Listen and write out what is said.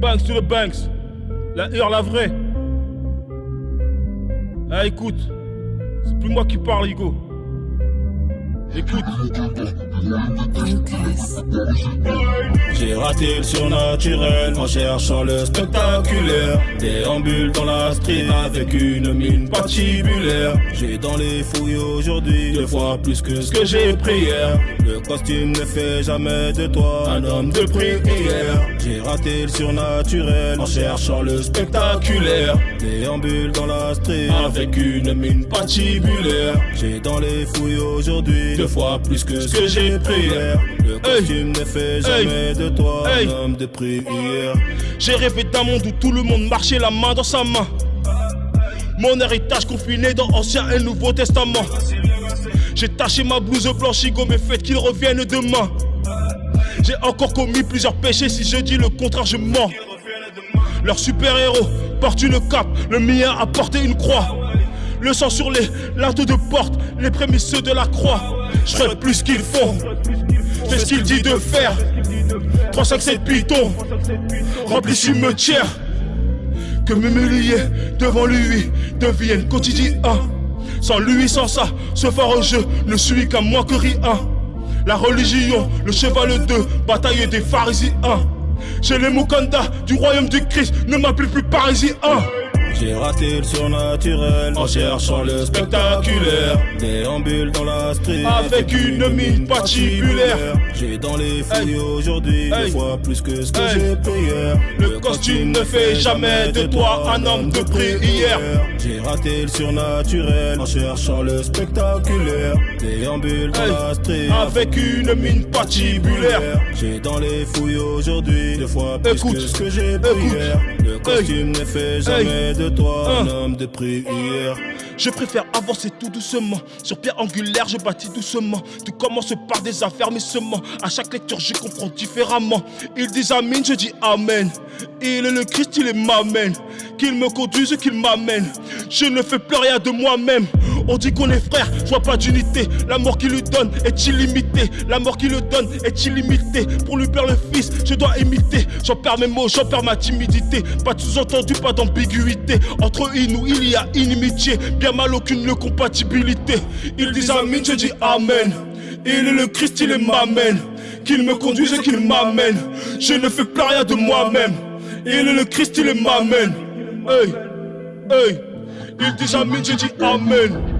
Banks to the Banks. La heure, la vraie. Ah, écoute. C'est plus moi qui parle, Hugo. Écoute. J'ai raté le surnaturel en cherchant le spectaculaire. Déambule dans la street avec une mine patibulaire. J'ai dans les fouilles aujourd'hui deux fois plus que ce que j'ai pris hier. Le costume ne fait jamais de toi un homme de prière. J'ai raté le surnaturel en cherchant le spectaculaire. Déambule dans la street avec une mine patibulaire. J'ai dans les fouilles aujourd'hui deux fois plus que ce que j'ai Le costume ne fait jamais de toi un homme de prière. J'ai rêvé d'un monde où tout le monde marchait la main dans sa main. Mon héritage confiné dans Ancien et Nouveau Testament. J'ai taché ma blouse blanche, mais faites qu'il revienne demain. J'ai encore commis plusieurs péchés, si je dis le contraire, je mens. Leur super-héros porte une cape, le mien a porté une croix. Le sang sur les linteaux de porte, les prémices de la croix. Je ferai plus qu'ils font, fais ce qu'il dit de faire. 357 pitons, remplis cimetière. Que m'humilier devant lui devienne quotidien. Sans lui, sans ça, ce phare jeu ne suis qu'un moins que rien. La religion, le cheval de bataille des pharisiens. J'ai les Mukanda du royaume du Christ, ne m'appelle plus parisien. J'ai raté le surnaturel en cherchant le spectaculaire. Déambule dans la street avec une mine patibulaire. J'ai dans les fouilles aujourd'hui deux fois plus que ce que j'ai pris hier. Le costume ne fait jamais de toi un homme de prière. J'ai raté le surnaturel en cherchant le spectaculaire. Déambule dans la street avec une mine patibulaire. J'ai dans les fouilles aujourd'hui deux fois plus que ce que j'ai pris hier. Le costume ne fait jamais de toi un homme de prière. Je préfère avancer tout doucement. Sur pierre angulaire, je bâtis doucement. Tout commence par des affermissements. À chaque lecture, je comprends différemment. Ils disent Amen, je dis Amen. Il est le Christ, il est m'amène. Qu'il me conduise, qu'il m'amène. Je ne fais plus rien de moi-même. On dit qu'on est frère, je vois pas d'unité. La mort qui lui donne est illimitée. La mort qui le donne est illimitée. Pour lui perdre le fils, je dois imiter. J'en perds mes mots, j'en perds ma timidité. Pas de sous-entendu, pas d'ambiguïté. Entre nous, il y a inimitié. Bien mal, aucune compatibilité. Ils disent je dis Amen. Il est le Christ, il est m'amène. Qu'il me conduise et qu'il m'amène. Je ne fais plus rien de moi-même. Il est le Christ, il est m'amène. Hey, hey. Ils disent Amen, je dis Amen.